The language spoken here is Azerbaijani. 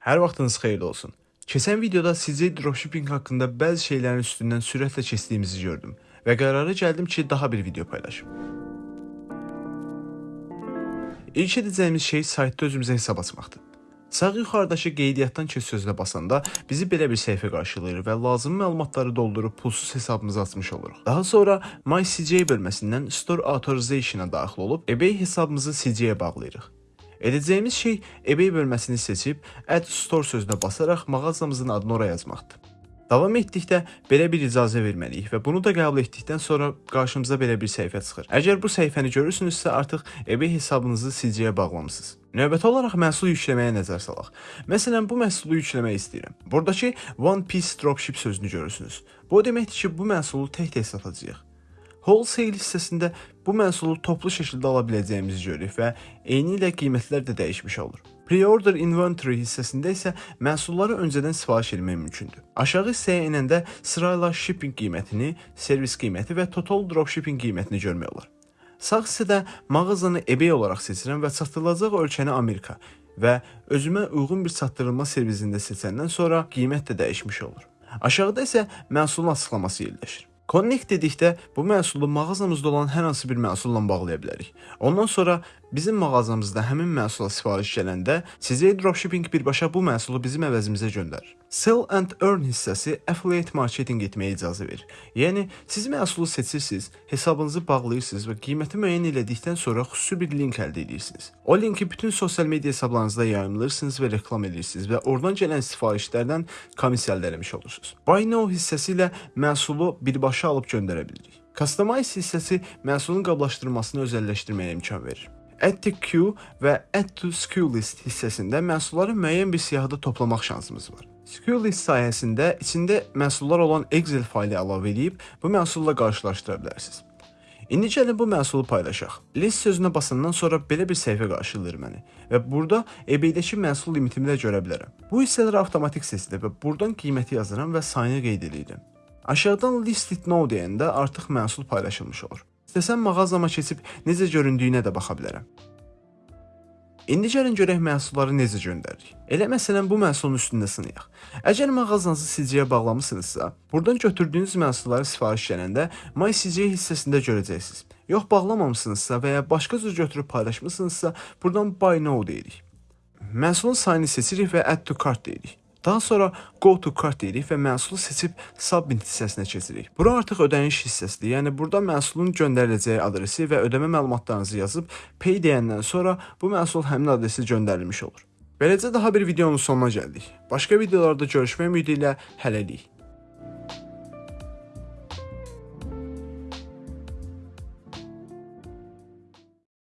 Hər vaxtınız xeyirli olsun. Keçən videoda CJ dropshipping haqqında bəzi şeylərin üstündən sürətlə keçdiyimizi gördüm və qərara gəldim ki, daha bir video paylaşım. İlk edəcəyimiz şey saytda özümüzə hesab açmaqdır. Sağ yuxarıdakı qeydiyyatdan keç sözünə basanda bizi belə bir səhifə qarşılayır və lazımi məlumatları doldurub pulsuz hesabımızı açmış oluruq. Daha sonra My CJ bölməsindən Store Authorization-a daxil olub eBay hesabımızı CJ-yə bağlayırıq. Edəcəyimiz şey eBay bölməsini seçib Add Store sözünə basaraq mağazamızın adını ora yazmaqdır. Davam etdikdə belə bir icazə verməliyik və bunu da qəbul etdikdən sonra qarşımıza belə bir səhifə çıxır. Əgər bu səhifəni görürsünüzsə, artıq eBay hesabınızı CJ-yə bağlamısınız. Növbəti olaraq məhsul yükləməyə nəzər salaq. Məsələn, bu məhsulu yükləmək istəyirəm. Buradakı One Piece Dropship sözünü görürsünüz. Bu o deməkdir ki, bu məhsulu tək-tək satacağıq. Wholesale hissəsində bu məhsulu toplu şəkildə ala biləcəyimizi görürük və eyni ilə qiymətlər də dəyişmiş olur. Pre-order inventory hissəsində isə məhsulları öncədən sifariş etmək mümkündür. Aşağı hissəyə enəndə sırayla shipping qiymətini, servis qiyməti və total dropshipping qiymətini görmək olar. Sağ hissədə mağazanı eBay olaraq seçirəm və çatdırılacaq ölkəni Amerika və özümə uyğun bir çatdırılma servisində seçəndən sonra qiymət də dəyişmiş olur. Aşağıda isə məhsulun açıqlaması yerləşir. Connect dedikdə bu məhsulu mağazamızda olan hər hansı bir məhsulla bağlaya bilərik. Ondan sonra bizim mağazamızda həmin məhsula sifariş gələndə sizə dropshipping birbaşa bu məhsulu bizim əvəzimizə göndərir. Sell and earn hissəsi affiliate marketing etməyə icazə verir. Yəni siz məhsulu seçirsiniz, hesabınızı bağlayırsınız və qiyməti müəyyən elədikdən sonra xüsusi bir link əldə edirsiniz. O linki bütün sosial media hesablarınızda yayımlayırsınız və reklam edirsiniz və oradan gələn sifarişlərdən komissiya əldə etmiş olursunuz. Buy now hissəsi ilə məhsulu birbaşa alıb göndərə bilirik. Customize hissəsi məhsulun qablaşdırılmasını özəlləşdirməyə imkan verir. Add to queue və Add to SKU list hissəsində məhsulları müəyyən bir siyahıda toplamaq şansımız var. SKU list sayəsində içində məhsullar olan Excel faylı əlavə edib bu məhsulla qarşılaşdıra bilərsiniz. İndi gəlin bu məhsulu paylaşaq. List sözünə basandan sonra belə bir səhifə qarşılayır məni və burada eBay-dəki məhsul limitimi də görə bilərəm. Bu hissələr avtomatik seçilir və buradan qiyməti yazıram və sayını qeyd edirəm. Aşağıdan list it now deyəndə artıq məhsul paylaşılmış olur. İstəsəm mağazama keçib necə göründüyünə də baxa bilərəm. İndi gəlin görək məhsulları necə göndəririk. Elə məsələn bu məhsulun üstündə sınayaq. Əgər mağazanızı CJ-yə bağlamısınızsa, buradan götürdüyünüz məhsulları sifariş gələndə My CJ hissəsində görəcəksiniz. Yox bağlamamısınızsa və ya başqa cür götürüb paylaşmısınızsa, buradan Buy Now deyirik. Məhsulun sayını seçirik və Add to Cart deyirik. Daha sonra Go to Cart deyirik və məhsulu seçib Submit hissəsinə keçirik. Bura artıq ödəniş hissəsidir. Yəni burada məhsulun göndəriləcəyi adresi və ödəmə məlumatlarınızı yazıb Pay deyəndən sonra bu məhsul həmin adresə göndərilmiş olur. Beləcə daha bir videonun sonuna gəldik. Başqa videolarda görüşmək ümidi ilə hələlik.